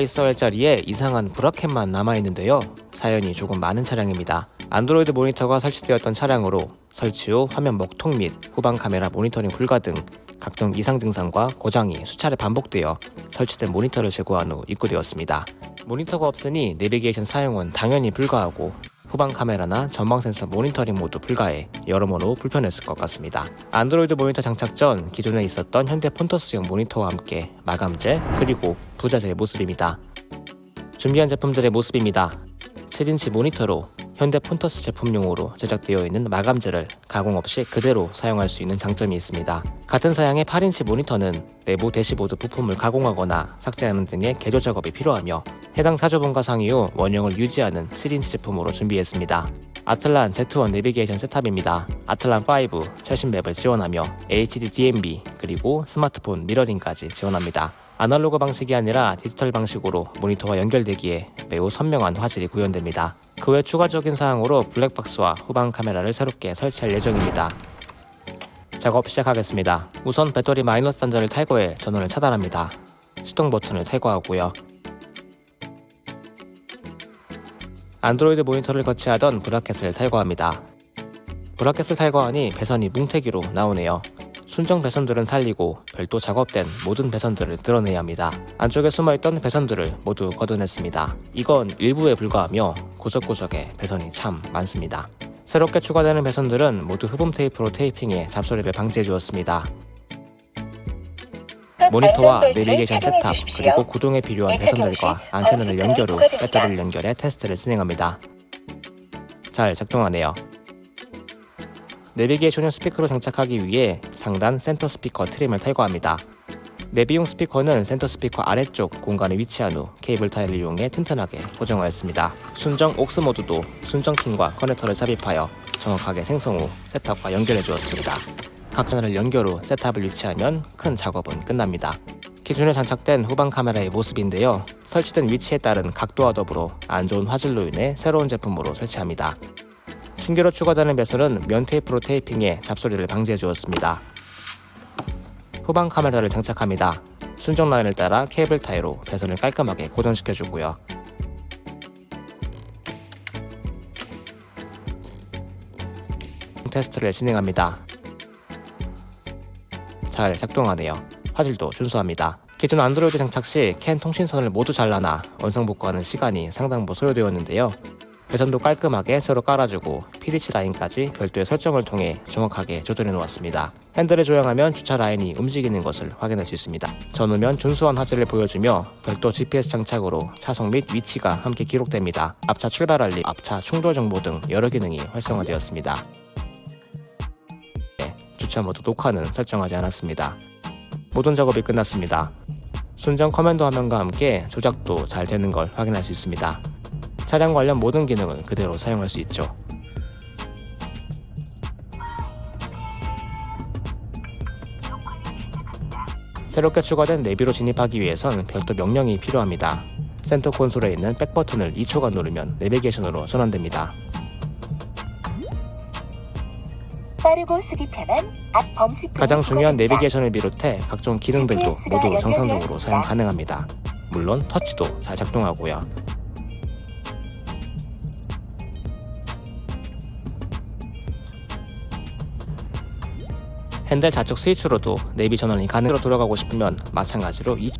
있어야 할 자리에 이상한 브라켓만 남아있는데요. 사연이 조금 많은 차량입니다. 안드로이드 모니터가 설치되었던 차량으로 설치 후 화면 먹통 및 후방 카메라 모니터링 불가 등 각종 이상 증상과 고장이 수차례 반복되어 설치된 모니터를 제거한 후 입고되었습니다. 모니터가 없으니 내비게이션 사용은 당연히 불가하고 후방 카메라나 전방 센서 모니터링 모두 불가해 여러모로 불편했을 것 같습니다. 안드로이드 모니터 장착 전 기존에 있었던 현대 폰터스용 모니터와 함께 마감재 그리고 부자재의 모습입니다. 준비한 제품들의 모습입니다. 7인치 모니터로 현대 폰터스 제품용으로 제작되어 있는 마감재를 가공 없이 그대로 사용할 수 있는 장점이 있습니다. 같은 사양의 8인치 모니터는 내부 대시보드 부품을 가공하거나 삭제하는 등의 개조 작업이 필요하며 해당 차주분과 상의 후 원형을 유지하는 7인치 제품으로 준비했습니다. 아틀란 Z1 내비게이션 셋탑입니다. 아틀란 5 최신 맵을 지원하며 HD DMB 그리고 스마트폰 미러링까지 지원합니다. 아날로그 방식이 아니라 디지털 방식으로 모니터와 연결되기에 매우 선명한 화질이 구현됩니다. 그 외 추가적인 사항으로 블랙박스와 후방 카메라를 새롭게 설치할 예정입니다. 작업 시작하겠습니다. 우선 배터리 마이너스 단자를 탈거해 전원을 차단합니다. 시동 버튼을 탈거하고요. 안드로이드 모니터를 거치하던 브라켓을 탈거합니다. 브라켓을 탈거하니 배선이 뭉태기로 나오네요. 순정 배선들은 살리고 별도 작업된 모든 배선들을 드러내야 합니다. 안쪽에 숨어있던 배선들을 모두 걷어냈습니다. 이건 일부에 불과하며 구석구석에 배선이 참 많습니다. 새롭게 추가되는 배선들은 모두 흡음 테이프로 테이핑해 잡소리를 방지해 주었습니다. 모니터와 내비게이션 세탑 그리고 구동에 필요한 배선들과 안테나를 연결 후 배터리를 연결해 테스트를 진행합니다. 잘 작동하네요. 내비게이션용 스피커로 장착하기 위해 상단 센터 스피커 trim을 탈거합니다. 내비용 스피커는 센터 스피커 아래쪽 공간에 위치한 후 케이블 타이를 이용해 튼튼하게 고정하였습니다. 순정 AUX 모드도 순정 핀과 커넥터를 삽입하여 정확하게 생성 후 셋탑과 연결해 주었습니다. 각 하나를 연결 후 셋탑을 위치하면 큰 작업은 끝납니다. 기존에 장착된 후방 카메라의 모습인데요. 설치된 위치에 따른 각도와 더불어 안 좋은 화질로 인해 새로운 제품으로 설치합니다. 신규로 추가되는 배선은 면 테이프로 테이핑해 잡소리를 방지해 주었습니다. 후방 카메라를 장착합니다. 순정 라인을 따라 케이블 타이로 배선을 깔끔하게 고정시켜 주고요. 테스트를 진행합니다. 잘 작동하네요. 화질도 준수합니다. 기존 안드로이드 장착 시 캔 통신선을 모두 잘라놔 원상 복구하는 시간이 상당부 소요되었는데요. 배선도 깔끔하게 새로 깔아주고 PDC 라인까지 별도의 설정을 통해 정확하게 조절해 놓았습니다. 핸들을 조향하면 주차 라인이 움직이는 것을 확인할 수 있습니다. 전후면 준수한 화질을 보여주며 별도 GPS 장착으로 차속 및 위치가 함께 기록됩니다. 앞차 출발 알림, 앞차 충돌 정보 등 여러 기능이 활성화되었습니다. 네, 주차 모드 녹화는 설정하지 않았습니다. 모든 작업이 끝났습니다. 순정 커맨드 화면과 함께 조작도 잘 되는 걸 확인할 수 있습니다. 차량 관련 모든 기능을 그대로 사용할 수 있죠. 새롭게 추가된 내비로 진입하기 위해선 별도 명령이 필요합니다. 센터 콘솔에 있는 back 버튼을 2초간 누르면 내비게이션으로 전환됩니다. 빠르고 쓰기 편한 앞 범칙 가장 중요한 내비게이션을 비롯해 각종 기능들도 모두 정상적으로 사용 가능합니다. 물론 터치도 잘 작동하고요. 핸들 좌측 스위치로도 내비 전원이 가능으로 돌아가고 싶으면 마찬가지로 이